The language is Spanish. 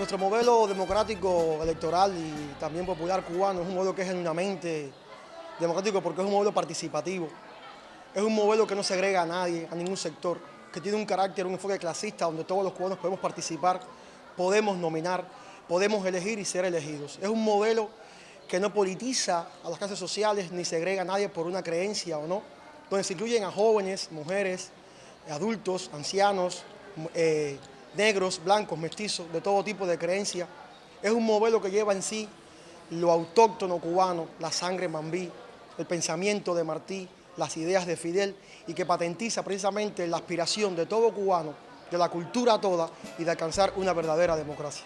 nuestro modelo democrático, electoral y también popular cubano es un modelo que es genuinamente democrático porque es un modelo participativo. Es un modelo que no segrega a nadie, a ningún sector, que tiene un carácter, un enfoque clasista donde todos los cubanos podemos participar, podemos nominar, podemos elegir y ser elegidos. Es un modelo que no politiza a las clases sociales ni segrega a nadie por una creencia o no, donde se incluyen a jóvenes, mujeres, adultos, ancianos, eh, negros, blancos, mestizos, de todo tipo de creencia. Es un modelo que lleva en sí lo autóctono cubano, la sangre mambí, el pensamiento de Martí, las ideas de Fidel y que patentiza precisamente la aspiración de todo cubano, de la cultura toda y de alcanzar una verdadera democracia.